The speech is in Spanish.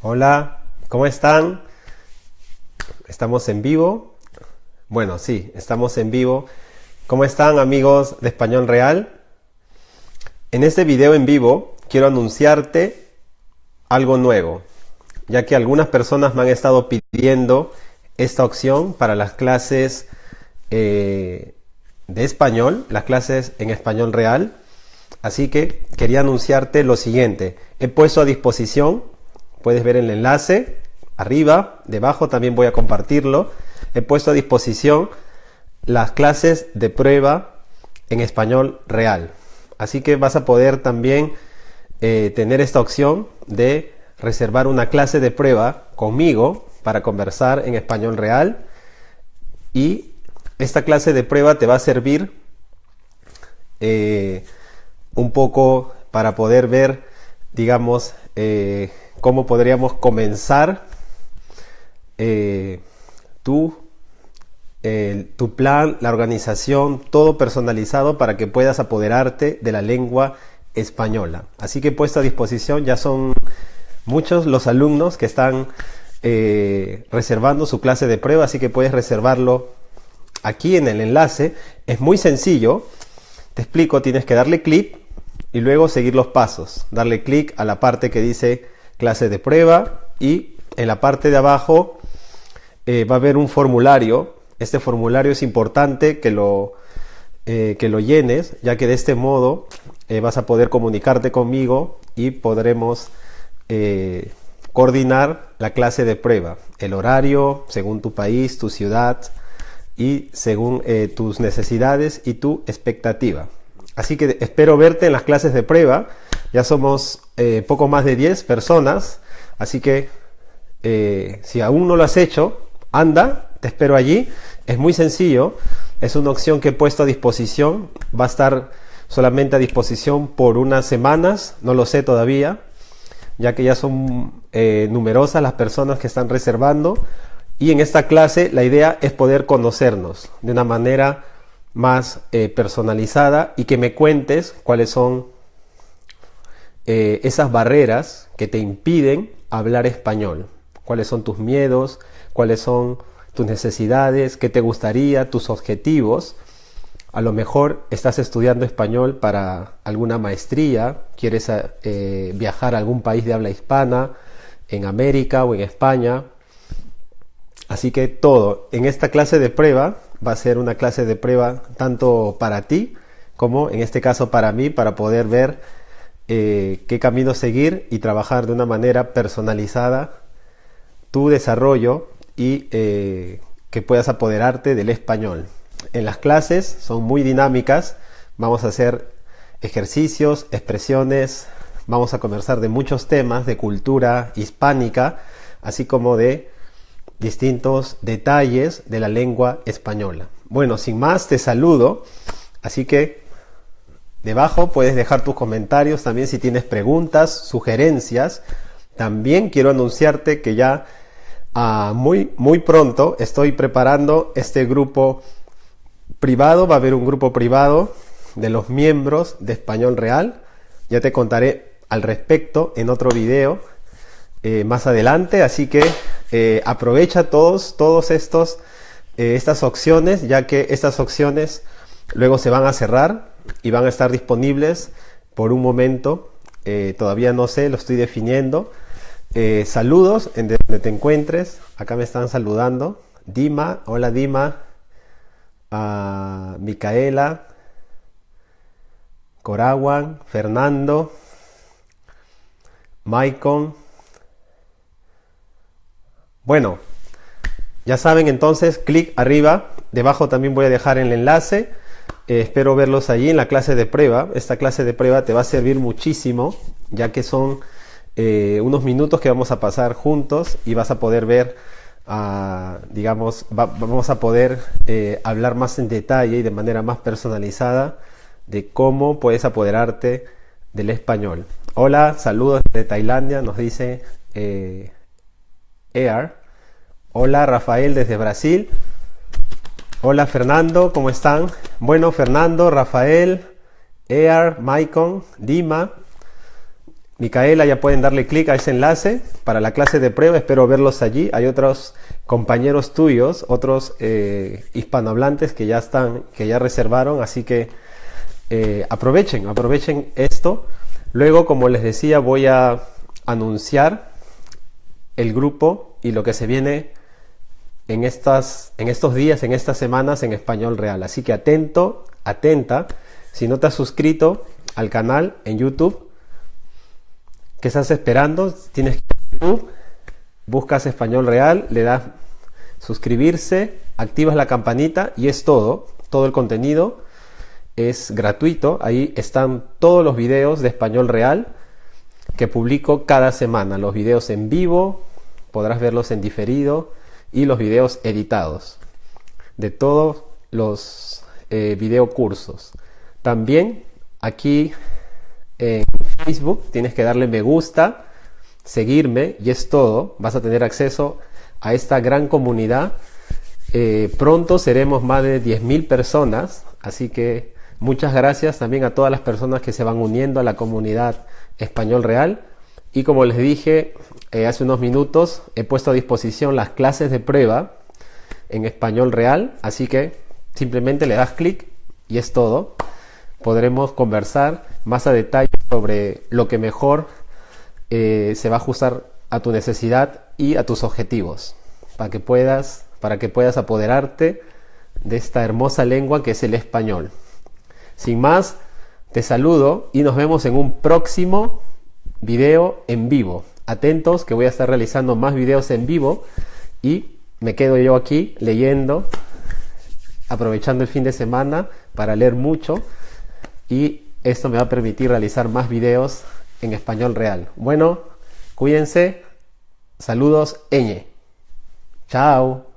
Hola, ¿cómo están? ¿Estamos en vivo? Bueno, sí, estamos en vivo. ¿Cómo están amigos de Español Real? En este video en vivo quiero anunciarte algo nuevo, ya que algunas personas me han estado pidiendo esta opción para las clases eh, de español, las clases en español real. Así que quería anunciarte lo siguiente. He puesto a disposición Puedes ver el enlace arriba, debajo también voy a compartirlo. He puesto a disposición las clases de prueba en español real. Así que vas a poder también eh, tener esta opción de reservar una clase de prueba conmigo para conversar en español real. Y esta clase de prueba te va a servir eh, un poco para poder ver, digamos, eh, cómo podríamos comenzar eh, tu, tu plan, la organización, todo personalizado para que puedas apoderarte de la lengua española. Así que puesto a disposición, ya son muchos los alumnos que están eh, reservando su clase de prueba, así que puedes reservarlo aquí en el enlace. Es muy sencillo, te explico, tienes que darle clic y luego seguir los pasos. Darle clic a la parte que dice clase de prueba y en la parte de abajo eh, va a haber un formulario. Este formulario es importante que lo, eh, que lo llenes, ya que de este modo eh, vas a poder comunicarte conmigo y podremos coordinar la clase de prueba, el horario según tu país, tu ciudad y según tus necesidades y tu expectativa. Así que espero verte en las clases de prueba. Ya somos eh, poco más de 10 personas, así que eh, si aún no lo has hecho, anda, te espero allí. Es muy sencillo, es una opción que he puesto a disposición, va a estar solamente a disposición por unas semanas, no lo sé todavía, ya que ya son eh, numerosas las personas que están reservando. Y en esta clase la idea es poder conocernos de una manera más personalizada y que me cuentes cuáles son eh, esas barreras que te impiden hablar español. ¿Cuáles son tus miedos? ¿Cuáles son tus necesidades? ¿Qué te gustaría? ¿Tus objetivos? A lo mejor estás estudiando español para alguna maestría, quieres eh, viajar a algún país de habla hispana, en América o en España. Así que todo en esta clase de prueba va a ser una clase de prueba tanto para ti como en este caso para mí, para poder ver eh, qué camino seguir y trabajar de una manera personalizada tu desarrollo y eh, que puedas apoderarte del español. En las clases son muy dinámicas, vamos a hacer ejercicios, expresiones, vamos a conversar de muchos temas de cultura hispánica, así como de distintos detalles de la lengua española. Bueno, sin más, te saludo, así que Debajo puedes dejar tus comentarios también si tienes preguntas, sugerencias. También quiero anunciarte que ya ah, muy, muy pronto estoy preparando este grupo privado. Va a haber un grupo privado de los miembros de Español Real. Ya te contaré al respecto en otro video eh, más adelante. Así que eh, aprovecha todos, todos estos, eh, estas opciones, ya que estas opciones luego se van a cerrar y van a estar disponibles por un momento. Eh, todavía no sé, lo estoy definiendo. Eh, saludos en donde te encuentres. Acá me están saludando. Dima, hola Dima. Micaela. Corawan, Fernando. Maicon. Bueno, ya saben entonces, clic arriba. Debajo también voy a dejar el enlace eh, espero verlos allí en la clase de prueba. Esta clase de prueba te va a servir muchísimo, ya que son eh, unos minutos que vamos a pasar juntos y vas a poder ver, ah, digamos, vamos a poder eh, hablar más en detalle y de manera más personalizada de cómo puedes apoderarte del español. Hola, saludos de Tailandia, nos dice Ear. Hola, Rafael desde Brasil. Hola Fernando, ¿cómo están? Bueno, Fernando, Rafael, Ear, Maicon, Dima, Micaela, ya pueden darle clic a ese enlace para la clase de prueba. Espero verlos allí. Hay otros compañeros tuyos, otros eh, hispanohablantes que ya están, que ya reservaron, así que eh, aprovechen, aprovechen esto. Luego, como les decía, voy a anunciar el grupo y lo que se viene en, estas, en estos días, en estas semanas en español real. Así que atento, atenta. Si no te has suscrito al canal en YouTube, ¿qué estás esperando? Tienes que ir YouTube, buscas español real, le das suscribirse, activas la campanita y es todo. Todo el contenido es gratuito. Ahí están todos los videos de español real que publico cada semana. Los videos en vivo, podrás verlos en diferido y los videos editados de todos los eh, video cursos. También aquí en Facebook tienes que darle me gusta, seguirme y es todo. Vas a tener acceso a esta gran comunidad. Eh, pronto seremos más de 10.000 personas, así que muchas gracias también a todas las personas que se van uniendo a la comunidad español real. Y como les dije eh, hace unos minutos, he puesto a disposición las clases de prueba en español real, así que simplemente le das clic y es todo. Podremos conversar más a detalle sobre lo que mejor eh, se va a ajustar a tu necesidad y a tus objetivos, para que puedas, para que puedas apoderarte de esta hermosa lengua que es el español. Sin más, te saludo y nos vemos en un próximo video en vivo. Atentos que voy a estar realizando más videos en vivo y me quedo yo aquí leyendo, aprovechando el fin de semana para leer mucho y esto me va a permitir realizar más videos en español real. Bueno, cuídense. Saludos, Eñe. Chao.